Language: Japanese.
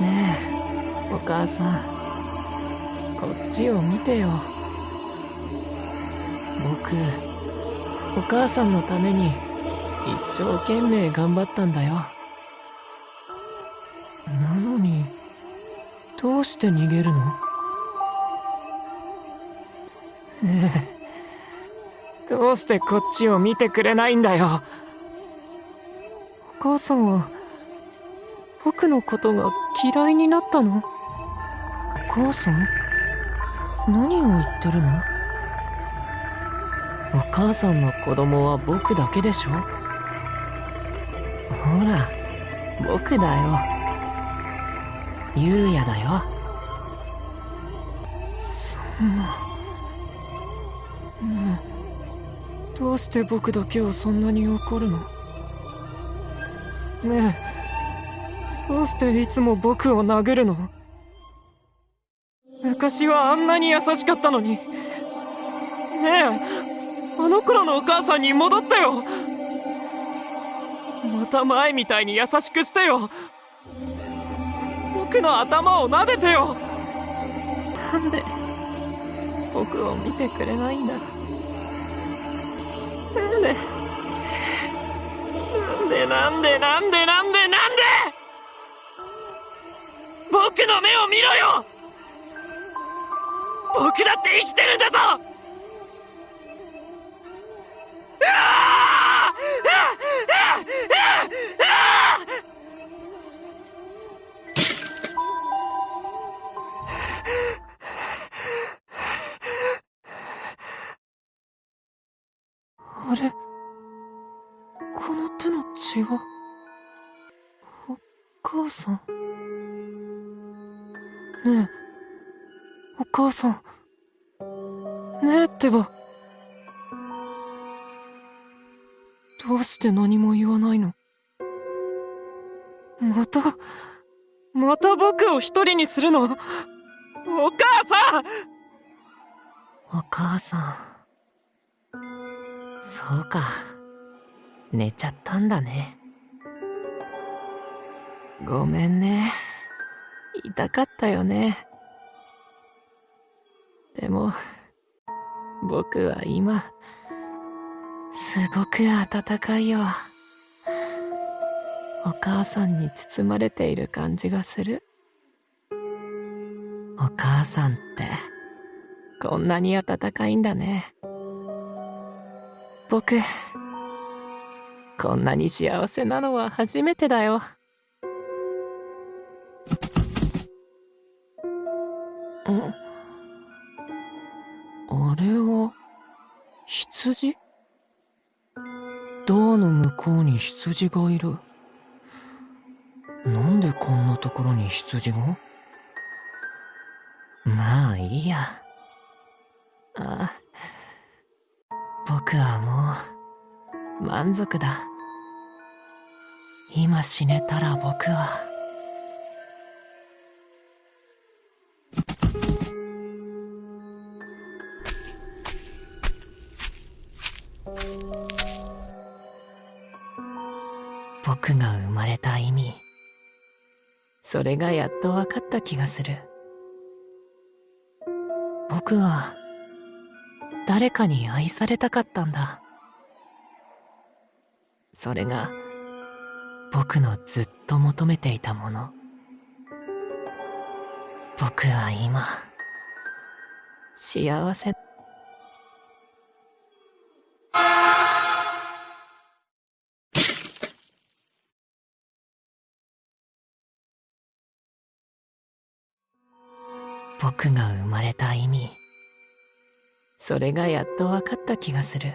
ねえお母さん。こっちを見てよ。僕お母さんのために一生懸命頑張ったんだよ。なのにどうして逃げるの？ねえどうしてこっちを見てくれないんだよ。お母さんは僕のことが嫌いになったの？お母さん？何を言ってるの？お母さんの子供は僕だけでしょ？ほら僕だよ。優也だよ。そんな。ねえ。どうして僕だけはそんなに怒るの？ねえ。どうしていつも僕を殴るの？昔はあんなに優しかったのに。ねえあの頃のお母さんに戻ったよ。また前みたいに優しくしてよ。僕の頭を撫でてよ。なんで僕を見てくれないんだ？なんでなんでなんで？なんで？なんで？なんで？目を見ろよ！僕だって生きてるんだぞ！あれ？この手の血は？お母さん？ねえ。お母さん。ねえってば。どうして何も言わないの？またまた僕を一人にするの？お母さん。お母さん。そうか。寝ちゃったんだね。ごめんね。痛かったよね。でも僕は今すごく暖かいよ。お母さんに包まれている感じがする。お母さんってこんなに暖かいんだね。僕こんなに幸せなのは初めてだよ。あれは羊？ドアの向こうに羊がいる。なんでこんなところに羊が？まあいいや。あ僕はもう満足だ。今死ねたら僕は。僕が生まれた意味。それがやっと分かった気がする。僕は誰かに愛されたかったんだ。それが僕のずっと求めていたもの。僕は今幸せ僕が生まれた意味。それがやっと分かった気がする。